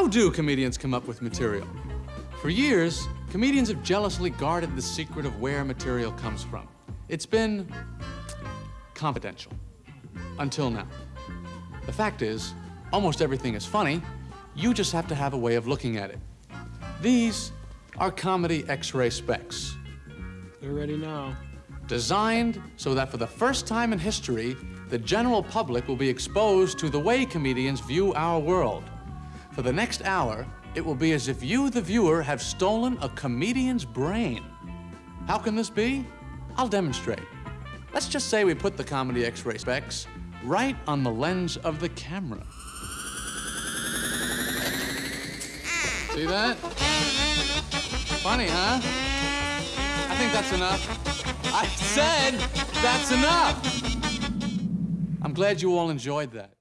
How do comedians come up with material? For years, comedians have jealously guarded the secret of where material comes from. It's been confidential. Until now. The fact is, almost everything is funny. You just have to have a way of looking at it. These are comedy X-ray specs. They're ready now. Designed so that for the first time in history, the general public will be exposed to the way comedians view our world. For the next hour, it will be as if you, the viewer, have stolen a comedian's brain. How can this be? I'll demonstrate. Let's just say we put the comedy X-ray specs right on the lens of the camera. See that? Funny, huh? I think that's enough. I said that's enough. I'm glad you all enjoyed that.